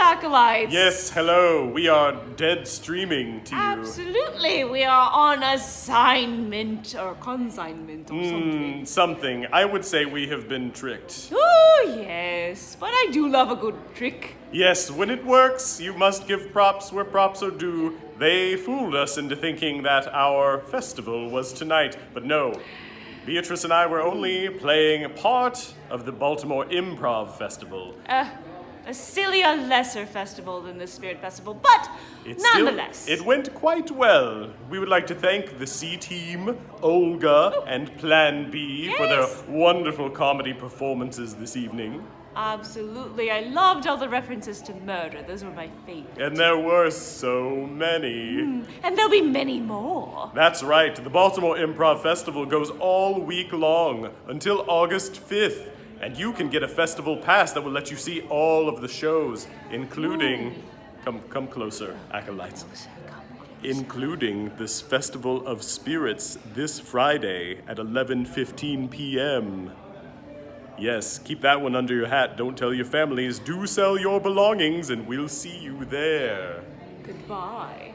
acolytes. Yes, hello. We are dead streaming to you. Absolutely, we are on assignment or consignment or something. Hmm, something. I would say we have been tricked. Oh, yes, but I do love a good trick. Yes, when it works, you must give props where props are due. They fooled us into thinking that our festival was tonight, but no. Beatrice and I were only playing a part of the Baltimore Improv Festival. Uh, a sillier, lesser festival than the Spirit Festival, but It still- nonetheless. it went quite well. We would like to thank the C Team, Olga, and Plan B for their wonderful comedy performances this evening. Absolutely, I loved all the references to murder. Those were my favorite. And there were so many. Hmm. And there'll be many more. That's right, the Baltimore Improv Festival goes all week long until August 5th. And you can get a festival pass that will let you see all of the shows, including. Come, come closer, acolytes. Including this Festival of Spirits this Friday at 11:15 p.m. Yes, keep that one under your hat. Don't tell your families. Do sell your belongings, and we'll see you there. Goodbye.